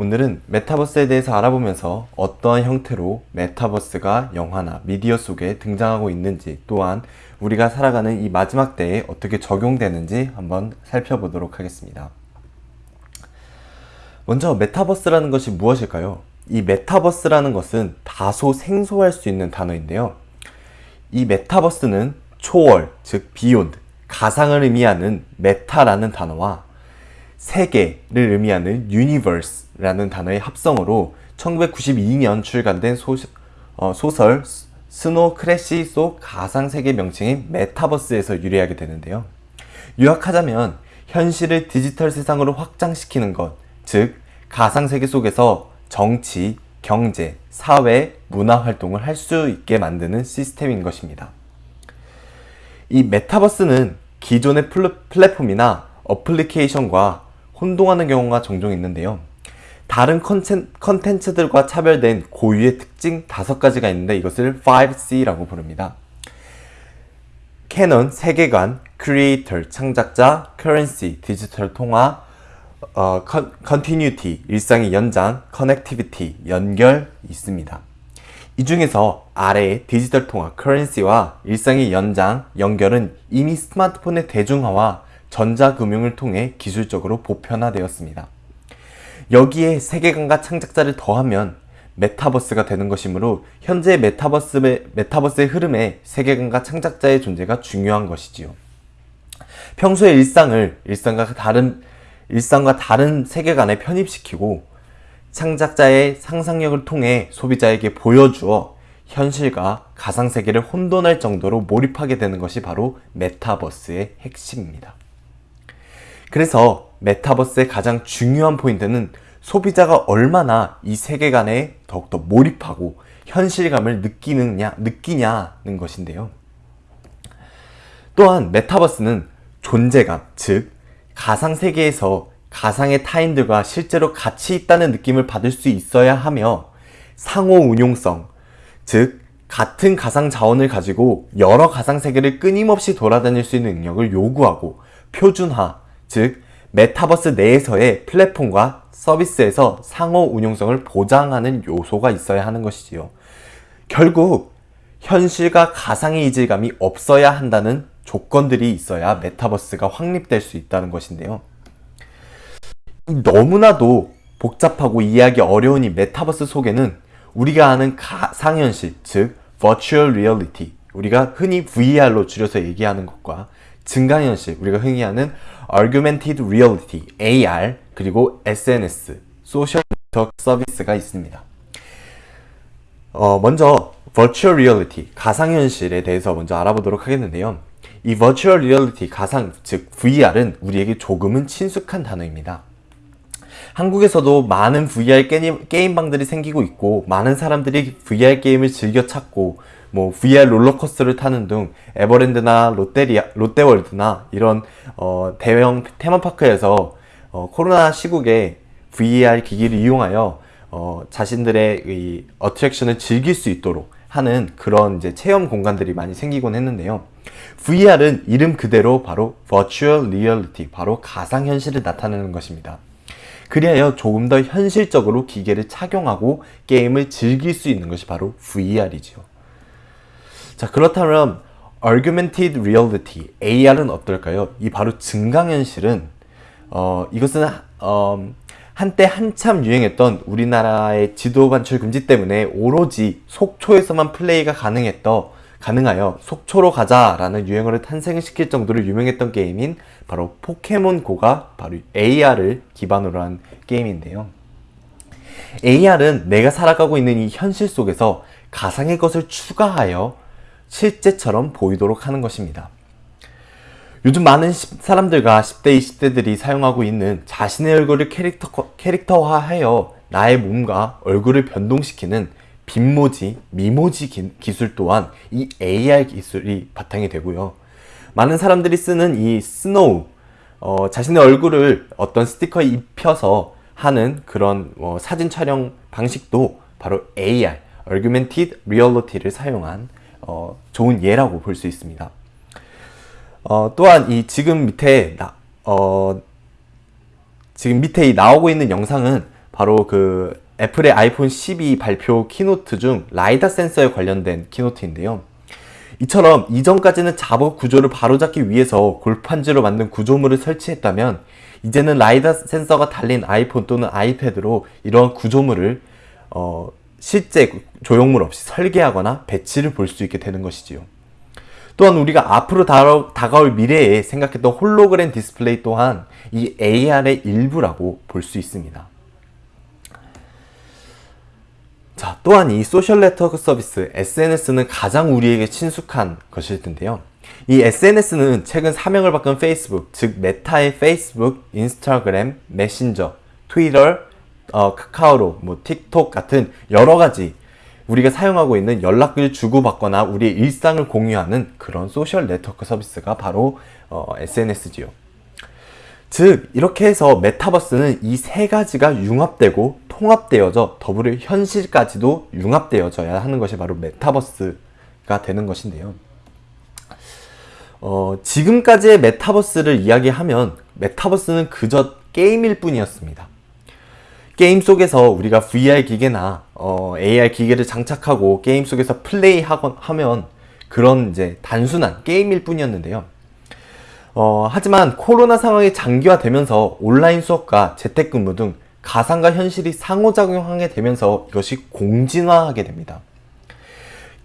오늘은 메타버스에 대해서 알아보면서 어떠한 형태로 메타버스가 영화나 미디어 속에 등장하고 있는지 또한 우리가 살아가는 이 마지막 때에 어떻게 적용되는지 한번 살펴보도록 하겠습니다. 먼저 메타버스라는 것이 무엇일까요? 이 메타버스라는 것은 다소 생소할 수 있는 단어인데요. 이 메타버스는 초월, 즉 beyond, 가상을 의미하는 meta라는 단어와 세계를 의미하는 universe라는 단어의 합성어로 1992년 출간된 소, 어, 소설 스노 크래시 속 가상세계 명칭인 메타버스에서 유래하게 되는데요. 요약하자면 현실을 디지털 세상으로 확장시키는 것, 즉 가상세계 속에서 정치, 경제, 사회, 문화 활동을 할 수 있게 만드는 시스템인 것입니다. 이 메타버스는 기존의 플랫폼이나 어플리케이션과 혼동하는 경우가 종종 있는데요. 다른 컨텐츠 들과 차별된 고유의 특징 다섯 가지가 있는데 이것을 5C라고 부릅니다. 캐논, 세계관, 크리에이터, 창작자, currency, 디지털 통화, 어, continuity, 일상의 연장, connectivity, 연결 있습니다. 이 중에서 아래의 디지털 통화, 커런시와 일상의 연장, 연결은 이미 스마트폰의 대중화와 전자금융을 통해 기술적으로 보편화되었습니다. 여기에 세계관과 창작자를 더하면 메타버스가 되는 것이므로 현재 메타버스의, 메타버스의 흐름에 세계관과 창작자의 존재가 중요한 것이지요. 평소의 일상을 일상과 다른 일상과 다른 세계관에 편입시키고 창작자의 상상력을 통해 소비자에게 보여주어 현실과 가상세계를 혼돈할 정도로 몰입하게 되는 것이 바로 메타버스의 핵심입니다. 그래서 메타버스의 가장 중요한 포인트는 소비자가 얼마나 이 세계관에 더욱더 몰입하고 현실감을 느끼느냐, 느끼냐는 것인데요. 또한 메타버스는 존재감, 즉 가상세계에서 가상의 타인들과 실제로 같이 있다는 느낌을 받을 수 있어야 하며 상호 운용성, 즉 같은 가상 자원을 가지고 여러 가상 세계를 끊임없이 돌아다닐 수 있는 능력을 요구하고 표준화, 즉 메타버스 내에서의 플랫폼과 서비스에서 상호 운용성을 보장하는 요소가 있어야 하는 것이지요. 결국 현실과 가상의 이질감이 없어야 한다는 조건들이 있어야 메타버스가 확립될 수 있다는 것인데요. 너무나도 복잡하고 이해하기 어려운 이 메타버스 속에는 우리가 아는 가상현실, 즉 Virtual Reality, 우리가 흔히 VR로 줄여서 얘기하는 것과 증강현실, 우리가 흔히 하는 Augmented Reality, AR, 그리고 SNS, Social Network 서비스가 있습니다. 어, 먼저 Virtual Reality, 가상현실에 대해서 먼저 알아보도록 하겠는데요. 이 Virtual Reality, 가상, 즉 VR은 우리에게 조금은 친숙한 단어입니다. 한국에서도 많은 VR 게임, 게임방들이 생기고 있고 많은 사람들이 VR 게임을 즐겨 찾고 뭐 VR 롤러코스터를 타는 등 에버랜드나 롯데리아, 롯데월드나 이런 어, 대형 테마파크에서 어, 코로나 시국에 VR 기기를 이용하여 어, 자신들의 이 어트랙션을 즐길 수 있도록 하는 그런 이제 체험 공간들이 많이 생기곤 했는데요. VR은 이름 그대로 바로 Virtual Reality, 바로 가상현실을 나타내는 것입니다. 그리하여 조금 더 현실적으로 기계를 착용하고 게임을 즐길 수 있는 것이 바로 VR이죠. 자 그렇다면 Augmented Reality, AR은 어떨까요? 이 바로 증강현실은 어, 이것은 어, 한때 한참 유행했던 우리나라의 지도 반출 금지 때문에 오로지 속초에서만 플레이가 가능했던 가능하여 속초로 가자 라는 유행어를 탄생시킬 정도로 유명했던 게임인 바로 포켓몬고가 바로 AR을 기반으로 한 게임인데요. AR은 내가 살아가고 있는 이 현실 속에서 가상의 것을 추가하여 실제처럼 보이도록 하는 것입니다. 요즘 많은 사람들과 10대, 20대들이 사용하고 있는 자신의 얼굴을 캐릭터, 캐릭터화하여 나의 몸과 얼굴을 변동시키는 빈모지, 미모지 기, 기술 또한 이 AR 기술이 바탕이 되고요. 많은 사람들이 쓰는 이 스노우, 어, 자신의 얼굴을 어떤 스티커에 입혀서 하는 그런 어, 사진 촬영 방식도 바로 AR, Augmented Reality를 사용한 어, 좋은 예라고 볼 수 있습니다. 어, 또한 이 지금 밑에 나, 어, 지금 밑에 이 나오고 있는 영상은 바로 그 애플의 아이폰 12 발표 keynote 중 라이다 센서에 관련된 keynote인데요. 이처럼 이전까지는 작업 구조를 바로잡기 위해서 골판지로 만든 구조물을 설치했다면 이제는 라이다 센서가 달린 아이폰 또는 아이패드로 이러한 구조물을 어, 실제 조형물 없이 설계하거나 배치를 볼 수 있게 되는 것이지요. 또한 우리가 앞으로 다가올 미래에 생각했던 홀로그램 디스플레이 또한 이 AR의 일부라고 볼 수 있습니다. 자, 또한 이 소셜 네트워크 서비스 SNS는 가장 우리에게 친숙한 것일 텐데요. 이 SNS는 최근 사명을 바꾼 페이스북, 즉 메타의 페이스북, 인스타그램, 메신저, 트위터, 어, 카카오톡, 뭐 틱톡 같은 여러 가지 우리가 사용하고 있는 연락을 주고받거나 우리의 일상을 공유하는 그런 소셜 네트워크 서비스가 바로 어, SNS지요. 즉 이렇게 해서 메타버스는 이 세 가지가 융합되고 통합되어져 더불어 현실까지도 융합되어져야 하는 것이 바로 메타버스가 되는 것인데요. 어, 지금까지의 메타버스를 이야기하면 메타버스는 그저 게임일 뿐이었습니다. 게임 속에서 우리가 VR 기계나 어, AR 기계를 장착하고 게임 속에서 플레이하면 그런 이제 단순한 게임일 뿐이었는데요. 어, 하지만 코로나 상황이 장기화되면서 온라인 수업과 재택근무 등 가상과 현실이 상호작용하게 되면서 이것이 공진화하게 됩니다.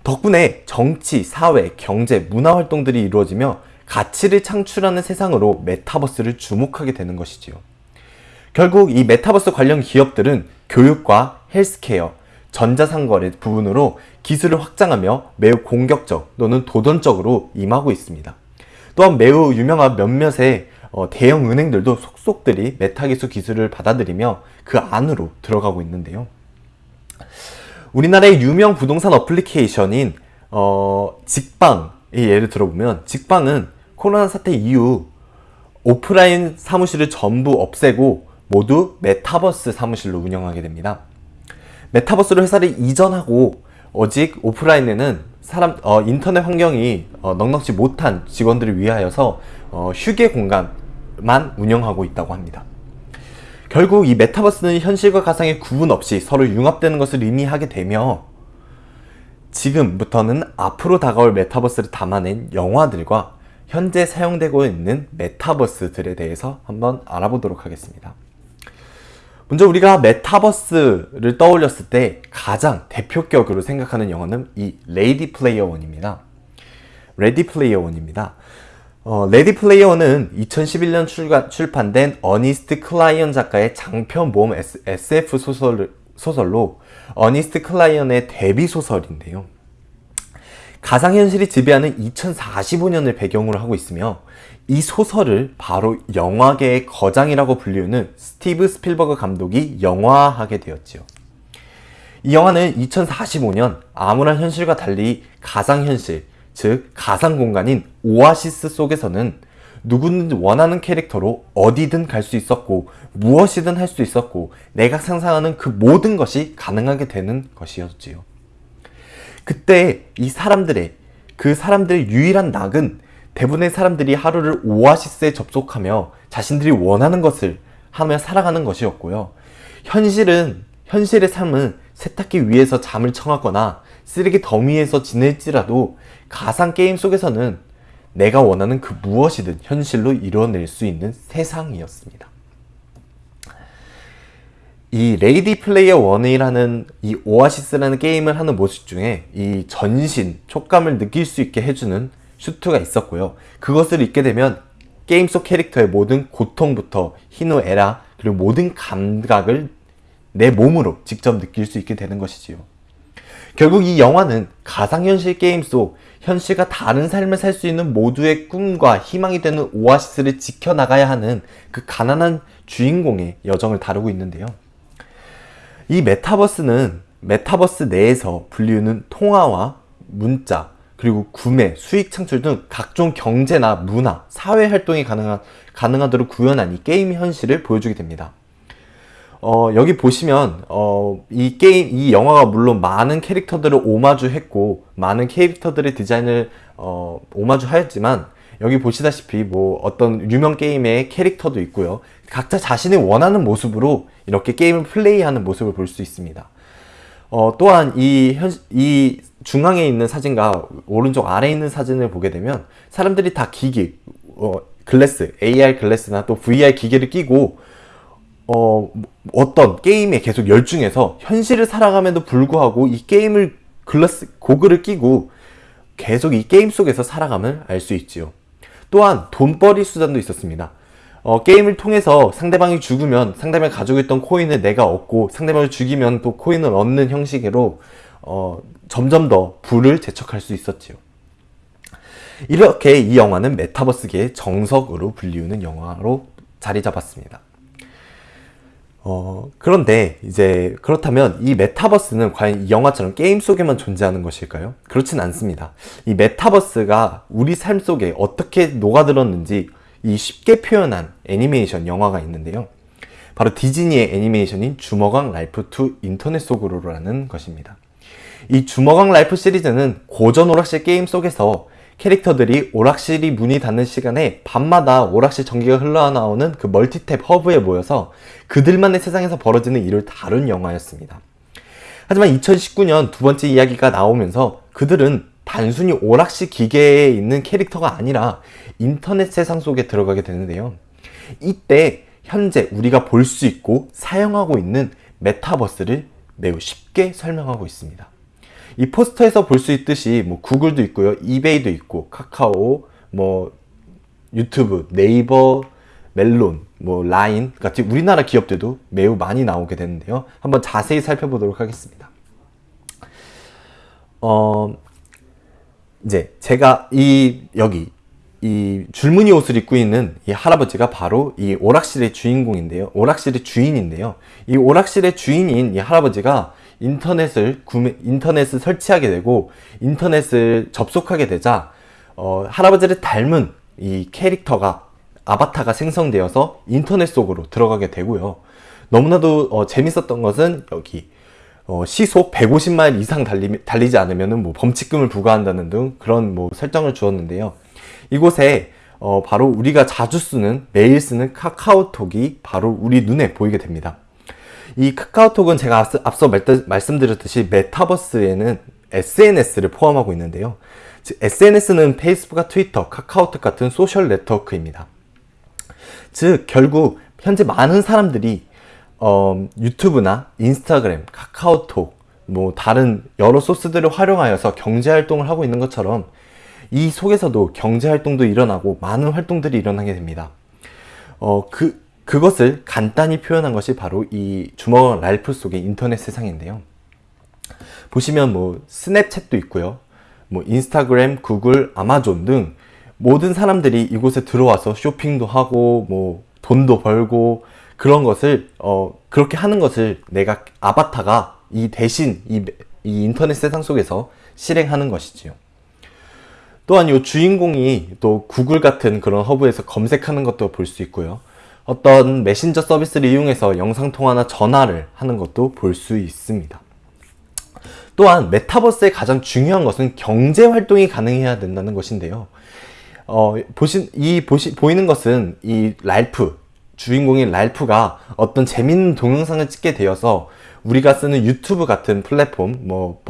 덕분에 정치, 사회, 경제, 문화 활동들이 이루어지며 가치를 창출하는 세상으로 메타버스를 주목하게 되는 것이지요. 결국 이 메타버스 관련 기업들은 교육과 헬스케어, 전자상거래 부분으로 기술을 확장하며 매우 공격적 또는 도전적으로 임하고 있습니다. 또한 매우 유명한 몇몇의 어, 대형 은행들도 속속들이 메타기술 기술을 받아들이며 그 안으로 들어가고 있는데요. 우리나라의 유명 부동산 어플리케이션인 어, 직방의 예를 들어보면 직방은 코로나 사태 이후 오프라인 사무실을 전부 없애고 모두 메타버스 사무실로 운영하게 됩니다. 메타버스로 회사를 이전하고 오직 오프라인에는 사람 어, 인터넷 환경이 어, 넉넉지 못한 직원들을 위하여서 어, 휴게 공간만 운영하고 있다고 합니다. 결국 이 메타버스는 현실과 가상의 구분 없이 서로 융합되는 것을 의미하게 되며 지금부터는 앞으로 다가올 메타버스를 담아낸 영화들과 현재 사용되고 있는 메타버스들에 대해서 한번 알아보도록 하겠습니다. 먼저 우리가 메타버스를 떠올렸을 때 가장 대표격으로 생각하는 영화는 이 레이디 플레이어 원입니다. 레디 플레이어 원입니다. 어, 레디 플레이어는 2011년 출간, 출판된 어니스트 클라인 작가의 장편 모험 SF 소설, 소설로 어니스트 클라인의 데뷔 소설인데요. 가상현실이 지배하는 2045년을 배경으로 하고 있으며 이 소설을 바로 영화계의 거장이라고 불리우는 스티브 스필버그 감독이 영화화하게 되었지요. 이 영화는 2045년 암울한 현실과 달리 가상현실, 즉 가상 공간인 오아시스 속에서는 누구든 원하는 캐릭터로 어디든 갈 수 있었고 무엇이든 할 수 있었고 내가 상상하는 그 모든 것이 가능하게 되는 것이었지요. 그때 이 사람들의 그 사람들의 유일한 낙은 대부분의 사람들이 하루를 오아시스에 접속하며 자신들이 원하는 것을 하며 살아가는 것이었고요. 현실은 현실의 삶은 세탁기 위에서 잠을 청하거나 쓰레기 더미에서 지낼지라도 가상 게임 속에서는 내가 원하는 그 무엇이든 현실로 이뤄낼 수 있는 세상이었습니다. 이 레이디 플레이어 원이라는 이 오아시스라는 게임을 하는 모습 중에 이 전신, 촉감을 느낄 수 있게 해주는 슈트가 있었고요. 그것을 입게 되면 게임 속 캐릭터의 모든 고통부터 희노애락 그리고 모든 감각을 내 몸으로 직접 느낄 수 있게 되는 것이지요. 결국 이 영화는 가상현실 게임 속 현실과 다른 삶을 살 수 있는 모두의 꿈과 희망이 되는 오아시스를 지켜나가야 하는 그 가난한 주인공의 여정을 다루고 있는데요. 이 메타버스는 메타버스 내에서 불리우는 통화와 문자, 그리고 구매, 수익 창출 등 각종 경제나 문화, 사회 활동이 가능한, 가능하도록 구현한 이 게임 현실을 보여주게 됩니다. 어, 여기 보시면 어, 이 게임, 이 영화가 물론 많은 캐릭터들을 오마주했고 많은 캐릭터들의 디자인을 어, 오마주하였지만 여기 보시다시피 뭐 어떤 유명 게임의 캐릭터도 있고요. 각자 자신이 원하는 모습으로 이렇게 게임을 플레이하는 모습을 볼 수 있습니다. 어, 또한 이, 현, 이 중앙에 있는 사진과 오른쪽 아래에 있는 사진을 보게 되면 사람들이 다 기기, 어, 글래스, AR 글래스나 또 VR 기계를 끼고 어, 어떤 게임에 계속 열중해서 현실을 살아감에도 불구하고 이 게임을 글라스, 고글을 끼고 계속 이 게임 속에서 살아감을 알 수 있지요. 또한 돈벌이 수단도 있었습니다. 어, 게임을 통해서 상대방이 죽으면 상대방이 가지고 있던 코인을 내가 얻고 상대방을 죽이면 또 코인을 얻는 형식으로 어, 점점 더 부를 재촉할 수 있었지요. 이렇게 이 영화는 메타버스계의 정석으로 불리우는 영화로 자리 잡았습니다. 어, 그런데 이제 그렇다면 이 메타버스는 과연 이 영화처럼 게임 속에만 존재하는 것일까요? 그렇진 않습니다. 이 메타버스가 우리 삶 속에 어떻게 녹아들었는지 이 쉽게 표현한 애니메이션 영화가 있는데요. 바로 디즈니의 애니메이션인 주먹왕 랄프 2 인터넷 속으로라는 것입니다. 이 주먹왕 랄프 시리즈는 고전 오락실 게임 속에서 캐릭터들이 오락실이 문이 닫는 시간에 밤마다 오락실 전기가 흘러나오는 그 멀티탭 허브에 모여서 그들만의 세상에서 벌어지는 일을 다룬 영화였습니다. 하지만 2019년 두 번째 이야기가 나오면서 그들은 단순히 오락실 기계에 있는 캐릭터가 아니라 인터넷 세상 속에 들어가게 되는데요. 이때 현재 우리가 볼 수 있고 사용하고 있는 메타버스를 매우 쉽게 설명하고 있습니다. 이 포스터에서 볼 수 있듯이 뭐 구글도 있고요. 이베이도 있고 카카오, 뭐 유튜브, 네이버, 멜론, 뭐 라인 같이 우리나라 기업들도 매우 많이 나오게 되는데요. 한번 자세히 살펴보도록 하겠습니다. 어 이제 제가 이 여기 이 줄무늬 옷을 입고 있는 이 할아버지가 바로 이 오락실의 주인공인데요. 오락실의 주인인데요. 이 오락실의 주인인 이 할아버지가 인터넷을 구매, 인터넷을 설치하게 되고 인터넷을 접속하게 되자 어, 할아버지를 닮은 이 캐릭터가 아바타가 생성되어서 인터넷 속으로 들어가게 되고요. 너무나도 어, 재밌었던 것은 여기 어, 시속 150마일 이상 달리, 달리지 않으면 뭐 범칙금을 부과한다는 등 그런 뭐 설정을 주었는데요. 이곳에 어, 바로 우리가 자주 쓰는 매일 쓰는 카카오톡이 바로 우리 눈에 보이게 됩니다. 이 카카오톡은 제가 앞서, 말씀드렸듯이 메타버스에는 SNS를 포함하고 있는데요. 즉 SNS는 페이스북과 트위터, 카카오톡 같은 소셜 네트워크입니다. 즉 결국 현재 많은 사람들이 어, 유튜브나 인스타그램, 카카오톡, 뭐 다른 여러 소스들을 활용하여서 경제 활동을 하고 있는 것처럼 이 속에서도 경제 활동도 일어나고 많은 활동들이 일어나게 됩니다. 어, 그, 그것을 간단히 표현한 것이 바로 이 주먹 랄프 속의 인터넷 세상인데요. 보시면 뭐 스냅챗도 있고요. 뭐 인스타그램, 구글, 아마존 등 모든 사람들이 이곳에 들어와서 쇼핑도 하고 뭐 돈도 벌고 그런 것을 어 그렇게 하는 것을 내가 아바타가 이 대신 이, 이 인터넷 세상 속에서 실행하는 것이지요. 또한 이 주인공이 또 구글 같은 그런 허브에서 검색하는 것도 볼 수 있고요. 어떤 메신저 서비스를 이용해서 영상통화나 전화를 하는 것도 볼 수 있습니다. 또한 메타버스의 가장 중요한 것은 경제 활동이 가능해야 된다는 것인데요. 어, 보신, 이 보시, 보이는 것은 이 랄프, 주인공인 랄프가 어떤 재밌는 동영상을 찍게 되어서 우리가 쓰는 유튜브 같은 플랫폼, 뭐,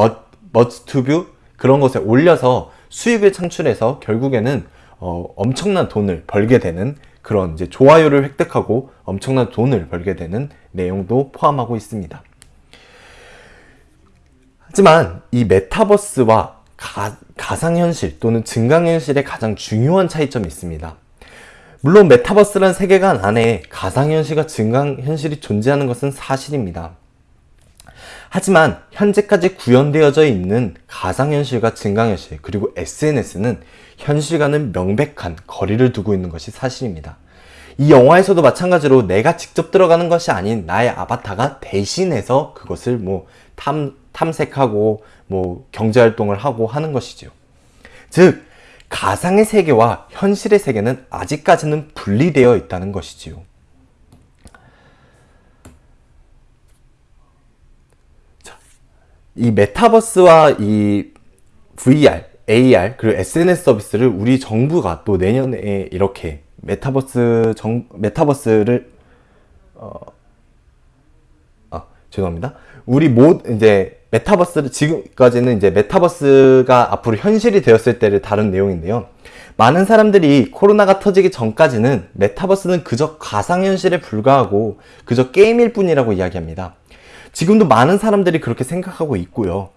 버츠튜브 그런 것에 올려서 수익을 창출해서 결국에는 어, 엄청난 돈을 벌게 되는 그런 이제 좋아요를 획득하고 엄청난 돈을 벌게 되는 내용도 포함하고 있습니다. 하지만 이 메타버스와 가, 가상현실 또는 증강현실의 가장 중요한 차이점이 있습니다. 물론 메타버스란 세계관 안에 가상현실과 증강현실이 존재하는 것은 사실입니다. 하지만 현재까지 구현되어져 있는 가상현실과 증강현실 그리고 SNS는 현실과는 명백한 거리를 두고 있는 것이 사실입니다. 이 영화에서도 마찬가지로 내가 직접 들어가는 것이 아닌 나의 아바타가 대신해서 그것을 뭐 탐, 탐색하고 뭐 경제활동을 하고 하는 것이죠. 즉, 가상의 세계와 현실의 세계는 아직까지는 분리되어 있다는 것이지요. 이 메타버스와 이 VR, AR 그리고 SNS 서비스를 우리 정부가 또 내년에 이렇게 메타버스 정 메타버스를 어, 아 죄송합니다. 우리 모 이제 메타버스를 지금까지는 이제 메타버스가 앞으로 현실이 되었을 때를 다룬 내용인데요. 많은 사람들이 코로나가 터지기 전까지는 메타버스는 그저 가상현실에 불과하고 그저 게임일 뿐이라고 이야기합니다. 지금도 많은 사람들이 그렇게 생각하고 있고요.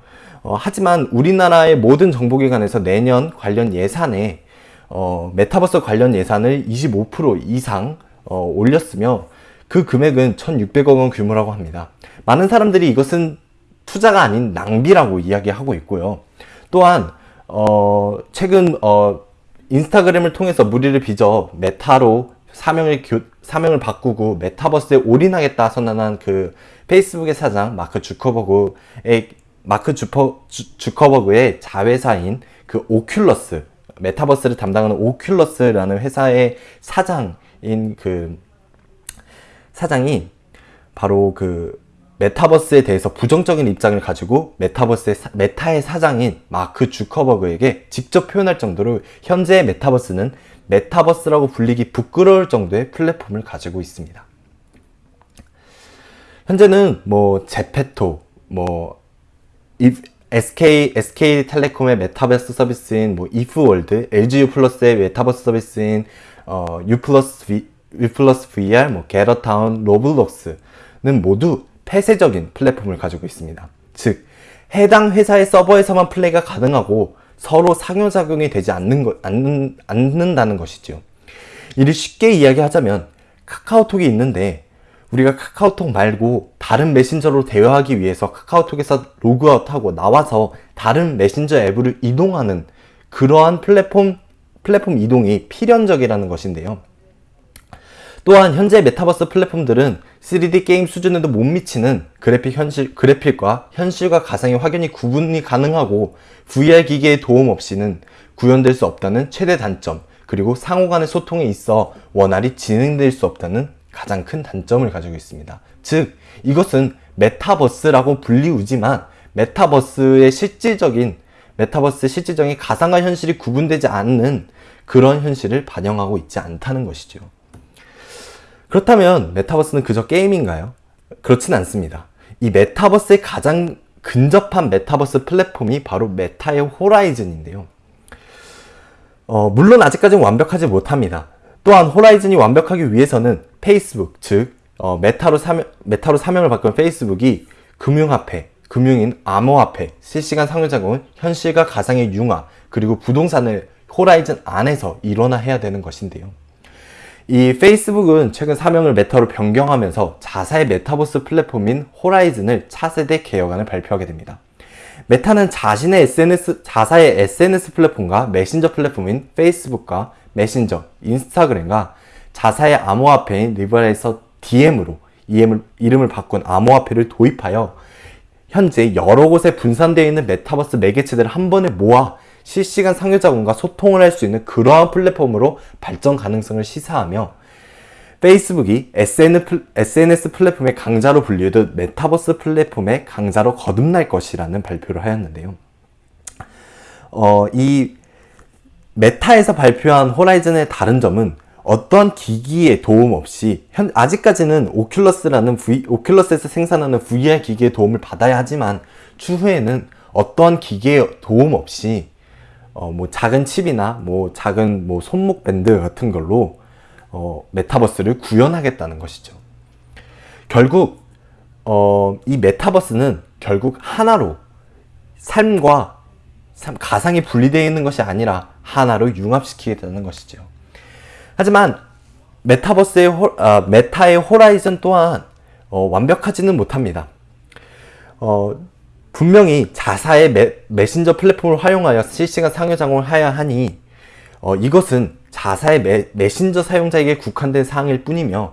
어, 하지만 우리나라의 모든 정부기관에서 내년 관련 예산에 어, 메타버스 관련 예산을 25% 이상 어, 올렸으며 그 금액은 1600억 원 규모라고 합니다. 많은 사람들이 이것은 투자가 아닌 낭비라고 이야기하고 있고요. 또한 어, 최근 어, 인스타그램을 통해서 물의를 빚어 메타로 사명을 교, 사명을 바꾸고 메타버스에 올인하겠다 선언한 그 페이스북의 사장 마크 주커버그의 마크 주퍼, 주, 주커버그의 자회사인 그 오큘러스 메타버스를 담당하는 오큘러스라는 회사의 사장인 그 사장이 바로 그 메타버스에 대해서 부정적인 입장을 가지고 메타버스의 메타의 사장인 마크 주커버그에게 직접 표현할 정도로 현재 메타버스는 메타버스라고 불리기 부끄러울 정도의 플랫폼을 가지고 있습니다. 현재는 뭐 제페토, 뭐 SK SK텔레콤의 메타버스 서비스인 뭐 이프월드, LGU 플러스의 메타버스 서비스인 어, U 플러스 V, U 플러스 VR, 뭐 게더타운, 로블록스는 모두 폐쇄적인 플랫폼을 가지고 있습니다. 즉 해당 회사의 서버에서만 플레이가 가능하고 서로 상호작용이 되지 않는 거, 않는, 않는다는 것이죠. 이를 쉽게 이야기하자면 카카오톡이 있는데 우리가 카카오톡 말고 다른 메신저로 대화하기 위해서 카카오톡에서 로그아웃하고 나와서 다른 메신저 앱으로 이동하는 그러한 플랫폼 플랫폼 이동이 필연적이라는 것인데요. 또한 현재 메타버스 플랫폼들은 3D 게임 수준에도 못 미치는 그래픽 현실, 그래픽과 현실과 가상의 확연히 구분이 가능하고 VR 기계의 도움 없이는 구현될 수 없다는 최대 단점 그리고 상호 간의 소통에 있어 원활히 진행될 수 없다는 가장 큰 단점을 가지고 있습니다. 즉 이것은 메타버스라고 불리우지만 메타버스의 실질적인 메타버스의 실질적인 가상과 현실이 구분되지 않는 그런 현실을 반영하고 있지 않다는 것이죠. 그렇다면 메타버스는 그저 게임인가요? 그렇진 않습니다. 이 메타버스의 가장 근접한 메타버스 플랫폼이 바로 메타의 호라이즌인데요. 어, 물론 아직까지는 완벽하지 못합니다. 또한 호라이즌이 완벽하기 위해서는 페이스북, 즉 어, 메타로, 사명, 메타로 사명을 바꾼 페이스북이 금융화폐, 금융인 암호화폐, 실시간 상호작용은 현실과 가상의 융화, 그리고 부동산을 호라이즌 안에서 일어나야 되는 것인데요. 이 페이스북은 최근 사명을 메타로 변경하면서 자사의 메타버스 플랫폼인 호라이즌을 차세대 개혁안을 발표하게 됩니다. 메타는 자신의 SNS, 자사의 SNS 플랫폼과 메신저 플랫폼인 페이스북과 메신저, 인스타그램과 자사의 암호화폐인 리브라에서 디엠으로 이름을 바꾼 암호화폐를 도입하여 현재 여러 곳에 분산되어 있는 메타버스 매개체들을 한 번에 모아 실시간 상호작용과 소통을 할 수 있는 그러한 플랫폼으로 발전 가능성을 시사하며 페이스북이 SNS 플랫폼의 강자로 불리듯 메타버스 플랫폼의 강자로 거듭날 것이라는 발표를 하였는데요. 어, 이 메타에서 발표한 호라이즌의 다른 점은 어떠한 기기의 도움 없이 현, 아직까지는 오큘러스라는 v, 오큘러스에서 생산하는 VR 기기의 도움을 받아야 하지만 추후에는 어떠한 기계의 도움 없이 어, 뭐 작은 칩이나 뭐 작은 뭐 손목 밴드 같은 걸로 어, 메타버스를 구현하겠다는 것이죠. 결국 어, 이 메타버스는 결국 하나로 삶과 삶, 가상이 분리되어 있는 것이 아니라 하나로 융합시키겠다는 것이죠. 하지만 메타버스의 호, 아, 메타의 호라이즌 또한 어, 완벽하지는 못합니다. 어, 분명히 자사의 메, 메신저 플랫폼을 활용하여 실시간 상호 작용을 해야 하니 어, 이것은 자사의 메, 메신저 사용자에게 국한된 사항일 뿐이며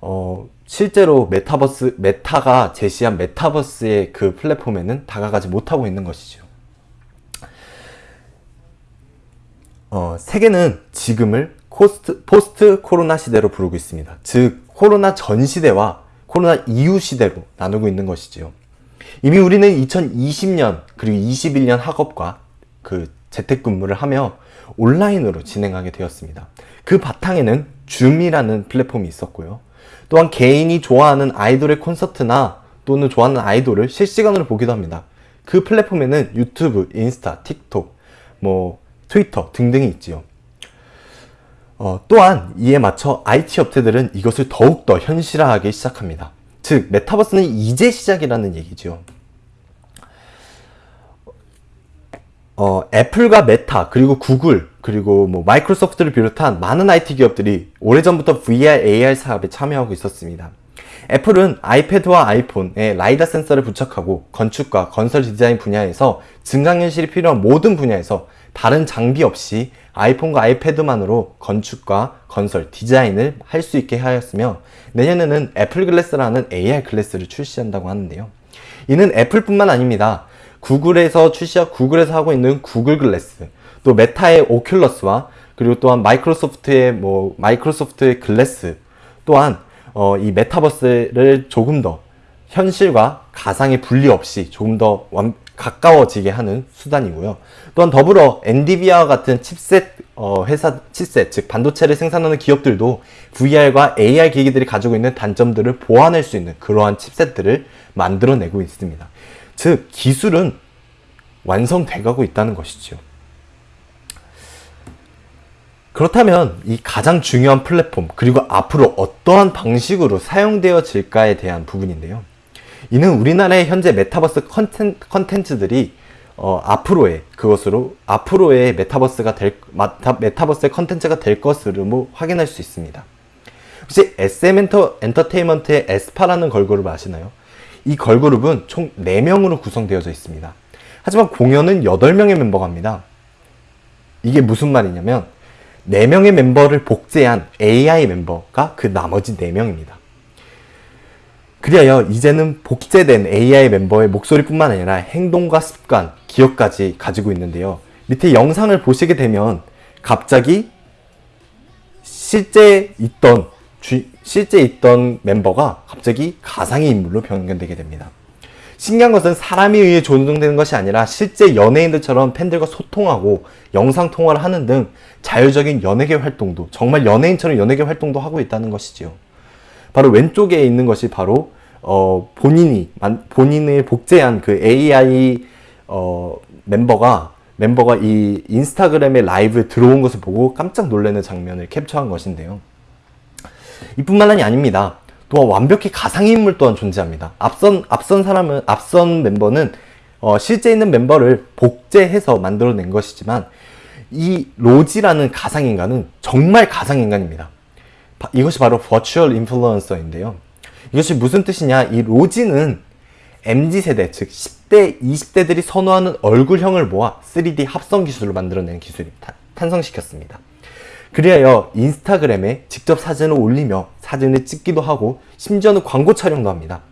어, 실제로 메타버스 메타가 제시한 메타버스의 그 플랫폼에는 다가가지 못하고 있는 것이죠. 어, 세계는 지금을 코스트, 포스트 코로나 시대로 부르고 있습니다. 즉 코로나 전 시대와 코로나 이후 시대로 나누고 있는 것이지요. 이미 우리는 2020년 그리고 21년 학업과 그 재택근무를 하며 온라인으로 진행하게 되었습니다. 그 바탕에는 줌이라는 플랫폼이 있었고요. 또한 개인이 좋아하는 아이돌의 콘서트나 또는 좋아하는 아이돌을 실시간으로 보기도 합니다. 그 플랫폼에는 유튜브, 인스타, 틱톡, 뭐 트위터 등등이 있지요. 어, 또한 이에 맞춰 IT 업체들은 이것을 더욱더 현실화하기 시작합니다. 즉, 메타버스는 이제 시작이라는 얘기죠. 어, 애플과 메타, 그리고 구글, 그리고 뭐 마이크로소프트를 비롯한 많은 IT 기업들이 오래전부터 VR, AR 사업에 참여하고 있었습니다. 애플은 아이패드와 아이폰에 라이다 센서를 부착하고 건축과 건설 디자인 분야에서 증강현실이 필요한 모든 분야에서 다른 장비 없이 아이폰과 아이패드만으로 건축과 건설, 디자인을 할 수 있게 하였으며 내년에는 애플 글래스라는 AR 글래스를 출시한다고 하는데요. 이는 애플뿐만 아닙니다. 구글에서 출시하 구글에서 하고 있는 구글 글래스, 또 메타의 오큘러스와 그리고 또한 마이크로소프트의 뭐 마이크로소프트의 글래스 또한 어, 이 메타버스를 조금 더 현실과 가상의 분리 없이 조금 더 완, 가까워지게 하는 수단이고요. 또한 더불어 엔디비아와 같은 칩셋 어, 회사 칩셋 즉 반도체를 생산하는 기업들도 VR과 AR 기기들이 가지고 있는 단점들을 보완할 수 있는 그러한 칩셋들을 만들어내고 있습니다. 즉 기술은 완성돼 가고 있다는 것이죠. 그렇다면 이 가장 중요한 플랫폼 그리고 앞으로 어떠한 방식으로 사용되어질까에 대한 부분인데요. 이는 우리나라의 현재 메타버스 컨텐, 컨텐츠들이 어, 앞으로의 그것으로 앞으로의 메타버스가 될 마타, 메타 버스의 컨텐츠가 될 것으로 뭐 확인할 수 있습니다. 혹시 SM 엔터, 엔터테인먼트의 에스파라는 걸그룹 아시나요? 이 걸그룹은 총 4명으로 구성되어져 있습니다. 하지만 공연은 8명의 멤버가 합니다. 이게 무슨 말이냐면 4명의 멤버를 복제한 AI 멤버가 그 나머지 4명입니다. 그리하여 이제는 복제된 AI 멤버의 목소리뿐만 아니라 행동과 습관, 기억까지 가지고 있는데요. 밑에 영상을 보시게 되면 갑자기 실제 있던 주, 실제 있던 멤버가 갑자기 가상의 인물로 변경되게 됩니다. 신기한 것은 사람에 의해 조정되는 것이 아니라 실제 연예인들처럼 팬들과 소통하고 영상 통화를 하는 등 자율적인 연예계 활동도 정말 연예인처럼 연예계 활동도 하고 있다는 것이지요. 바로 왼쪽에 있는 것이 바로 어, 본인이 본인을 복제한 그 AI 어, 멤버가 멤버가 이 인스타그램의 라이브에 들어온 것을 보고 깜짝 놀라는 장면을 캡처한 것인데요. 이뿐만이 아닙니다. 또한 완벽히 가상의 인물 또한 존재합니다. 앞선 앞선 사람은 앞선 멤버는 어, 실제 있는 멤버를 복제해서 만들어낸 것이지만 이 로지라는 가상인간은 정말 가상인간입니다. 이것이 바로 버추얼 인플루언서인데요. 이것이 무슨 뜻이냐? 이 로지는 MZ세대, 즉 10대, 20대들이 선호하는 얼굴형을 모아 3D 합성 기술을 만들어낸 기술이 탄생시켰습니다. 그리하여 인스타그램에 직접 사진을 올리며 사진을 찍기도 하고 심지어는 광고 촬영도 합니다.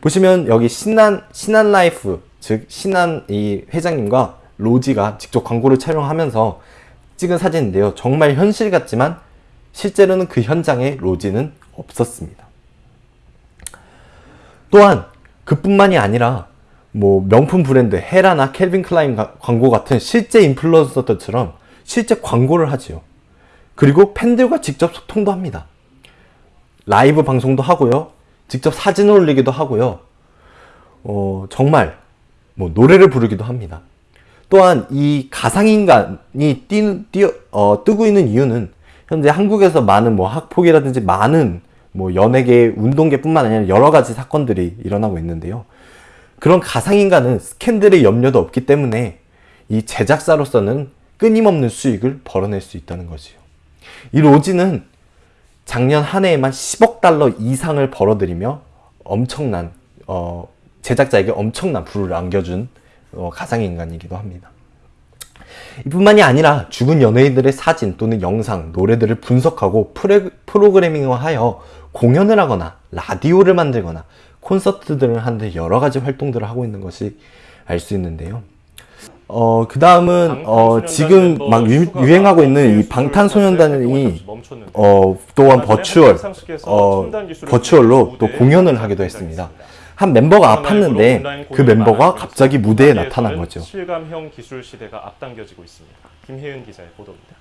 보시면 여기 신한 신한 라이프 즉 신한 이 회장님과 로지가 직접 광고를 촬영하면서 찍은 사진인데요. 정말 현실 같지만 실제로는 그 현장에 로지는 없었습니다. 또한 그뿐만이 아니라 뭐 명품 브랜드 헤라나 캘빈 클라인 광고 같은 실제 인플루언서들처럼 실제 광고를 하지요. 그리고 팬들과 직접 소통도 합니다. 라이브 방송도 하고요. 직접 사진을 올리기도 하고요. 어, 정말 뭐 노래를 부르기도 합니다. 또한 이 가상인간이 뛰, 뛰, 어, 뜨고 있는 이유는 현재 한국에서 많은 뭐 학폭이라든지 많은 뭐 연예계, 운동계뿐만 아니라 여러 가지 사건들이 일어나고 있는데요. 그런 가상인간은 스캔들의 염려도 없기 때문에 이 제작사로서는 끊임없는 수익을 벌어낼 수 있다는 거지요. 이 로지는 작년 한 해에만 10억 달러 이상을 벌어들이며 엄청난 어, 제작자에게 엄청난 부를 안겨준 어, 가상인간이기도 합니다. 이뿐만이 아니라 죽은 연예인들의 사진 또는 영상, 노래들을 분석하고 프로그래밍화하여 공연을 하거나 라디오를 만들거나 콘서트들을 하는데 여러 가지 활동들을 하고 있는 것이 알 수 있는데요. 어, 그 다음은, 어, 지금 막 유, 행하고 있는 이 방탄소년단이, 어, 또한 버추얼, 어, 버추얼로 또 공연을 하기도 했습니다. 한 멤버가 아팠는데 그 멤버가 갑자기 무대에 나타난 거죠. 실감형 기술 시대가 앞당겨지고 있습니다. 김혜은 기자의 보도입니다.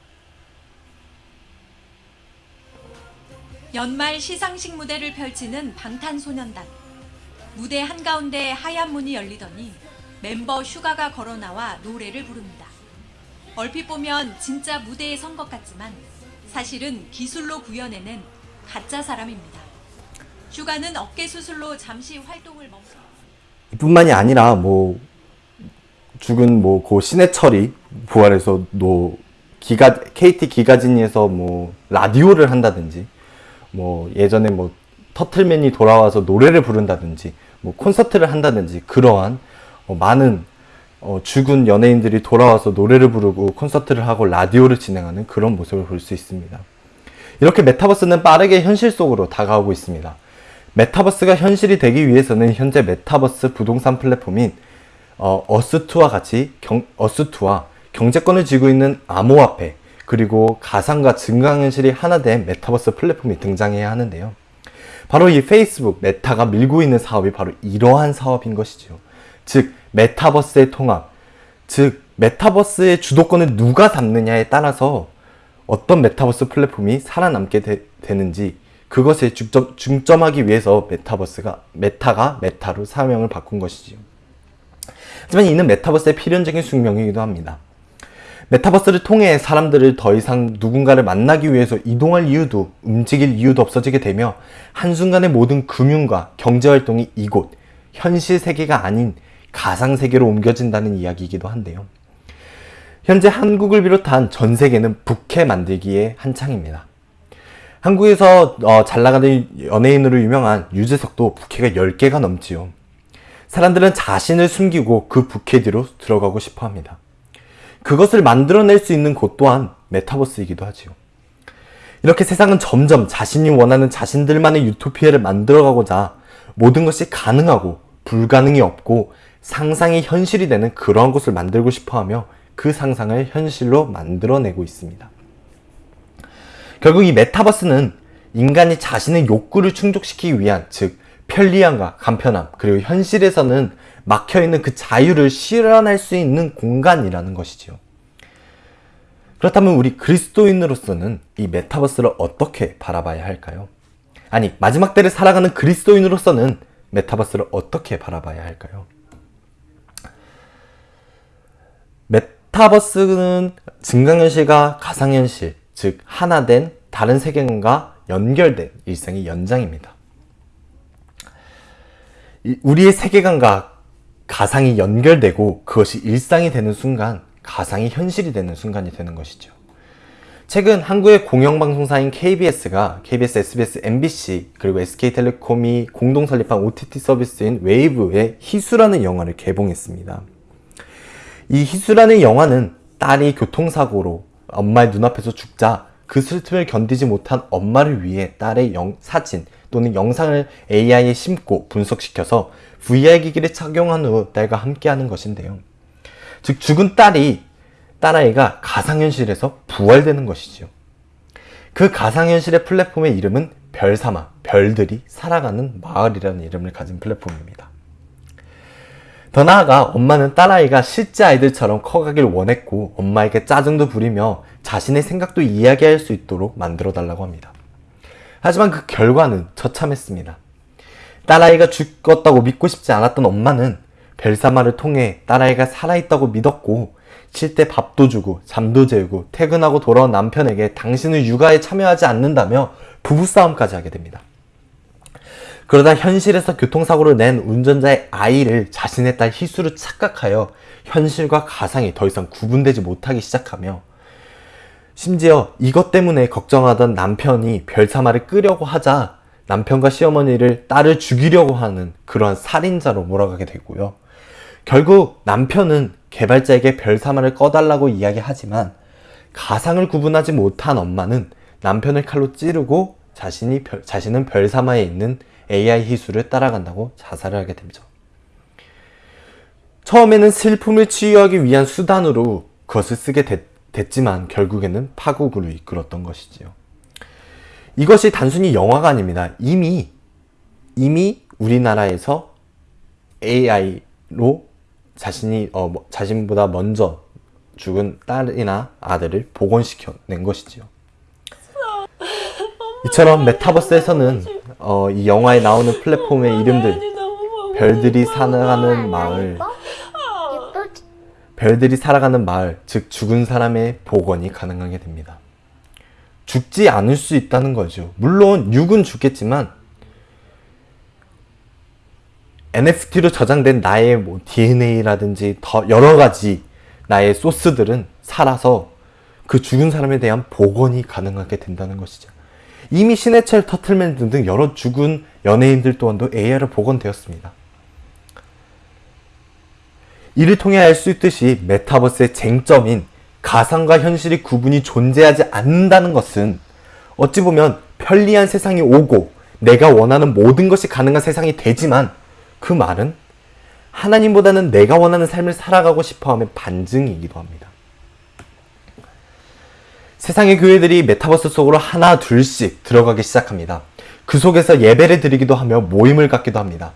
연말 시상식 무대를 펼치는 방탄소년단. 무대 한가운데 하얀 문이 열리더니 멤버 슈가가 걸어 나와 노래를 부릅니다. 얼핏 보면 진짜 무대에 선 것 같지만 사실은 기술로 구현해낸 가짜 사람입니다. 슈가는 어깨 수술로 잠시 활동을 멈춰 이뿐만이 아니라 뭐 죽은 뭐 고 신해철이 부활해서 노 기가 KT 기가지니에서 뭐 라디오를 한다든지 뭐 예전에 뭐 터틀맨이 돌아와서 노래를 부른다든지 뭐 콘서트를 한다든지 그러한 어, 많은 어, 죽은 연예인들이 돌아와서 노래를 부르고 콘서트를 하고 라디오를 진행하는 그런 모습을 볼 수 있습니다. 이렇게 메타버스는 빠르게 현실 속으로 다가오고 있습니다. 메타버스가 현실이 되기 위해서는 현재 메타버스 부동산 플랫폼인 어, 어스2와 같이 경, 어스2와 경제권을 쥐고 있는 암호화폐 그리고 가상과 증강현실이 하나 된 메타버스 플랫폼이 등장해야 하는데요. 바로 이 페이스북 메타가 밀고 있는 사업이 바로 이러한 사업인 것이죠. 즉 메타버스의 통합, 즉 메타버스의 주도권을 누가 잡느냐에 따라서 어떤 메타버스 플랫폼이 살아남게 되, 는지 그것에 중점, 중점하기 위해서 메타버스가 메타가 메타로 사명을 바꾼 것이지요. 하지만 이는 메타버스의 필연적인 숙명이기도 합니다. 메타버스를 통해 사람들을 더 이상 누군가를 만나기 위해서 이동할 이유도 움직일 이유도 없어지게 되며 한순간에 모든 금융과 경제활동이 이곳 현실 세계가 아닌 가상 세계로 옮겨진다는 이야기이기도 한데요. 현재 한국을 비롯한 전 세계는 부캐 만들기에 한창입니다. 한국에서 어, 잘 나가는 연예인으로 유명한 유재석도 부캐가 10개가 넘지요. 사람들은 자신을 숨기고 그 부캐 뒤로 들어가고 싶어 합니다. 그것을 만들어낼 수 있는 곳 또한 메타버스이기도 하지요. 이렇게 세상은 점점 자신이 원하는 자신들만의 유토피아를 만들어가고자 모든 것이 가능하고 불가능이 없고 상상이 현실이 되는 그러한 곳을 만들고 싶어 하며 그 상상을 현실로 만들어내고 있습니다. 결국 이 메타버스는 인간이 자신의 욕구를 충족시키기 위한 즉 편리함과 간편함 그리고 현실에서는 막혀있는 그 자유를 실현할 수 있는 공간이라는 것이죠. 그렇다면 우리 그리스도인으로서는 이 메타버스를 어떻게 바라봐야 할까요? 아니 마지막 때를 살아가는 그리스도인으로서는 메타버스를 어떻게 바라봐야 할까요? 메타버스는 증강현실과 가상현실, 즉 하나된 다른 세계관과 연결된 일상의 연장입니다. 우리의 세계관과 가상이 연결되고 그것이 일상이 되는 순간 가상이 현실이 되는 순간이 되는 것이죠. 최근 한국의 공영방송사인 KBS가 KBS, SBS, MBC 그리고 SK텔레콤이 공동 설립한 OTT 서비스인 웨이브의 희수라는 영화를 개봉했습니다. 이 희수라는 영화는 딸이 교통사고로 엄마의 눈앞에서 죽자 그 슬픔을 견디지 못한 엄마를 위해 딸의 영, 사진 또는 영상을 AI에 심고 분석시켜서 VR 기기를 착용한 후 딸과 함께하는 것인데요. 즉 죽은 딸이 딸아이가 가상현실에서 부활되는 것이지요. 그 가상현실의 플랫폼의 이름은 별사마, 별들이 살아가는 마을이라는 이름을 가진 플랫폼입니다. 더 나아가 엄마는 딸아이가 실제 아이들처럼 커가길 원했고 엄마에게 짜증도 부리며 자신의 생각도 이야기할 수 있도록 만들어 달라고 합니다. 하지만 그 결과는 처참했습니다. 딸아이가 죽었다고 믿고 싶지 않았던 엄마는 벨사마를 통해 딸아이가 살아있다고 믿었고 쉴 때 밥도 주고 잠도 재우고 퇴근하고 돌아온 남편에게 당신은 육아에 참여하지 않는다며 부부싸움까지 하게 됩니다. 그러다 현실에서 교통사고를 낸 운전자의 아이를 자신의 딸 희수로 착각하여 현실과 가상이 더 이상 구분되지 못하기 시작하며 심지어 이것 때문에 걱정하던 남편이 별사마를 끄려고 하자 남편과 시어머니를 딸을 죽이려고 하는 그러한 살인자로 몰아가게 되고요. 결국 남편은 개발자에게 별사마를 꺼달라고 이야기하지만 가상을 구분하지 못한 엄마는 남편을 칼로 찌르고 자신이 별, 자신은 별사마에 있는 AI 희수를 따라간다고 자살을 하게 되죠. 처음에는 슬픔을 치유하기 위한 수단으로 그것을 쓰게 됐, 됐지만 결국에는 파국으로 이끌었던 것이지요. 이것이 단순히 영화가 아닙니다. 이미 이미 우리나라에서 AI로 자신이 어, 뭐, 자신보다 먼저 죽은 딸이나 아들을 복원시켜 낸 것이지요. 이처럼 메타버스에서는 어, 이 영화에 나오는 플랫폼의 이름들 별들이 살아가는 마을? 별들이 살아가는 마을, 즉 죽은 사람의 복원이 가능하게 됩니다. 죽지 않을 수 있다는 거죠. 물론 육은 죽겠지만 NFT로 저장된 나의 뭐 DNA라든지 더 여러 가지 나의 소스들은 살아서 그 죽은 사람에 대한 복원이 가능하게 된다는 것이죠. 이미 신해철 터틀맨 등등 여러 죽은 연예인들 또한도 AI로 복원되었습니다. 이를 통해 알 수 있듯이 메타버스의 쟁점인 가상과 현실의 구분이 존재하지 않는다는 것은 어찌 보면 편리한 세상이 오고 내가 원하는 모든 것이 가능한 세상이 되지만 그 말은 하나님보다는 내가 원하는 삶을 살아가고 싶어 하는 반증이기도 합니다. 세상의 교회들이 메타버스 속으로 하나 둘씩 들어가기 시작합니다. 그 속에서 예배를 드리기도 하며 모임을 갖기도 합니다.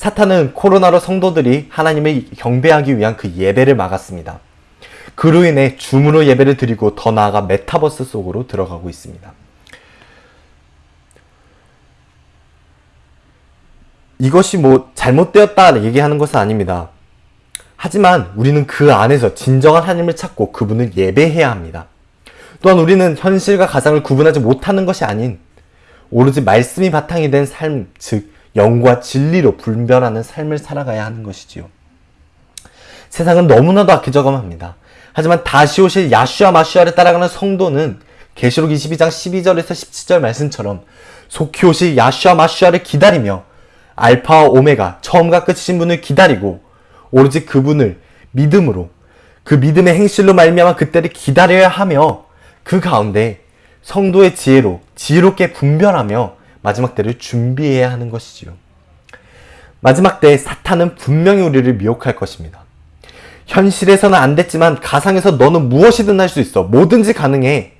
사탄은 코로나로 성도들이 하나님을 경배하기 위한 그 예배를 막았습니다. 그로 인해 줌으로 예배를 드리고 더 나아가 메타버스 속으로 들어가고 있습니다. 이것이 뭐 잘못되었다 얘기하는 것은 아닙니다. 하지만 우리는 그 안에서 진정한 하나님을 찾고 그분을 예배해야 합니다. 또한 우리는 현실과 가상을 구분하지 못하는 것이 아닌 오로지 말씀이 바탕이 된 삶, 즉 영과 진리로 분별하는 삶을 살아가야 하는 것이지요. 세상은 너무나도 악해져감합니다. 하지만 다시 오실 야슈아 마슈아를 따라가는 성도는 계시록 22장 12절에서 17절 말씀처럼 속히 오실 야슈아 마슈아를 기다리며 알파와 오메가 처음과 끝이신 분을 기다리고 오로지 그분을 믿음으로 그 믿음의 행실로 말미암아 그때를 기다려야 하며 그 가운데 성도의 지혜로 지혜롭게 분별하며 마지막 때를 준비해야 하는 것이지요. 마지막 때 사탄은 분명히 우리를 미혹할 것입니다. 현실에서는 안 됐지만 가상에서 너는 무엇이든 할 수 있어. 뭐든지 가능해.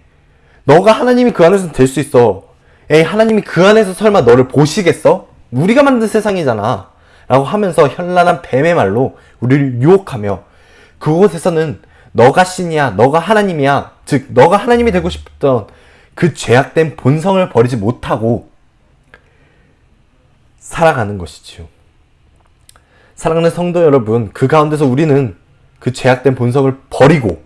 너가 하나님이 그 안에서 될 수 있어. 에이 하나님이 그 안에서 설마 너를 보시겠어? 우리가 만든 세상이잖아. 라고 하면서 현란한 뱀의 말로 우리를 유혹하며 그곳에서는 너가 신이야, 너가 하나님이야, 즉 너가 하나님이 되고 싶던 그 죄악된 본성을 버리지 못하고 살아가는 것이지요. 사랑하는 성도 여러분, 그 가운데서 우리는 그 죄악된 본성을 버리고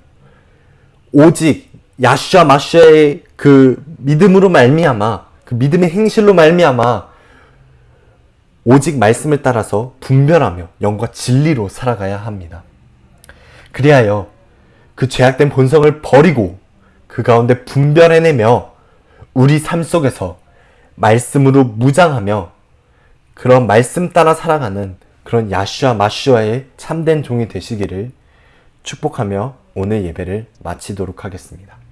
오직 야슈아 마슈아의 그 믿음으로 말미암아 그 믿음의 행실로 말미암아 오직 말씀을 따라서 분별하며 영과 진리로 살아가야 합니다. 그리하여 그 죄악된 본성을 버리고 그 가운데 분별해내며 우리 삶 속에서 말씀으로 무장하며 그런 말씀 따라 살아가는 그런 야슈아 마슈아의 참된 종이 되시기를 축복하며 오늘 예배를 마치도록 하겠습니다.